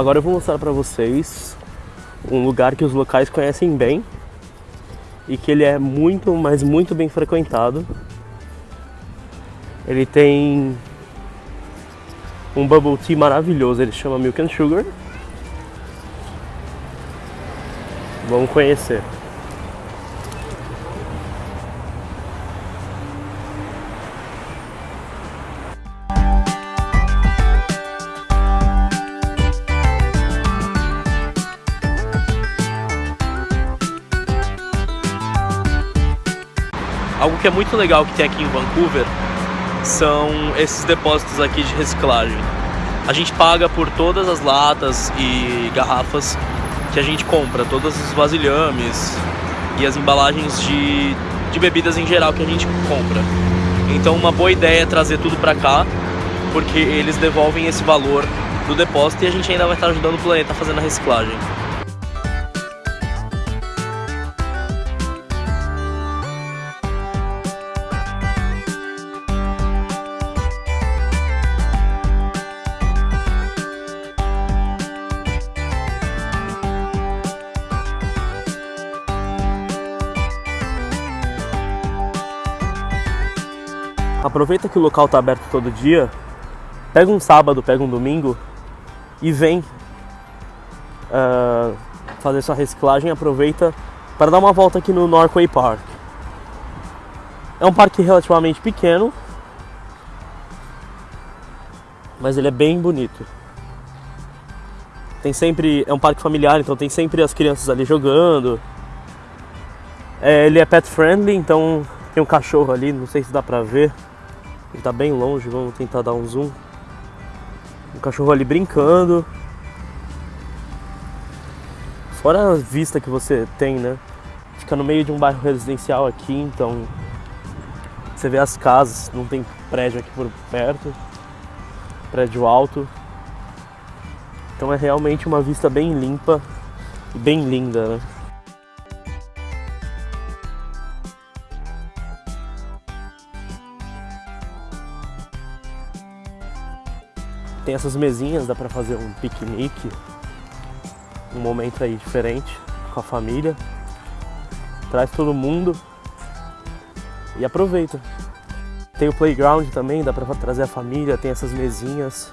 Agora eu vou mostrar para vocês um lugar que os locais conhecem bem e que ele é muito, mas muito bem frequentado. Ele tem um bubble tea maravilhoso, ele chama Milk and Sugar. Vamos conhecer. Algo que é muito legal que tem aqui em Vancouver são esses depósitos aqui de reciclagem. A gente paga por todas as latas e garrafas que a gente compra, todos os vasilhames e as embalagens de, de bebidas em geral que a gente compra. Então uma boa ideia é trazer tudo para cá, porque eles devolvem esse valor do depósito e a gente ainda vai estar ajudando o planeta fazendo a reciclagem. Aproveita que o local está aberto todo dia, pega um sábado, pega um domingo e vem uh, fazer sua reciclagem. Aproveita para dar uma volta aqui no Norquay Park. É um parque relativamente pequeno, mas ele é bem bonito. Tem sempre é um parque familiar, então tem sempre as crianças ali jogando. É, ele é pet friendly, então tem um cachorro ali, não sei se dá pra ver. Ele tá bem longe, vamos tentar dar um zoom. Um cachorro ali brincando. Fora a vista que você tem, né? Fica no meio de um bairro residencial aqui, então você vê as casas, não tem prédio aqui por perto, prédio alto. Então é realmente uma vista bem limpa e bem linda, né? Tem essas mesinhas, dá pra fazer um piquenique, um momento aí diferente com a família. Traz todo mundo e aproveita. Tem o playground também, dá pra trazer a família, tem essas mesinhas.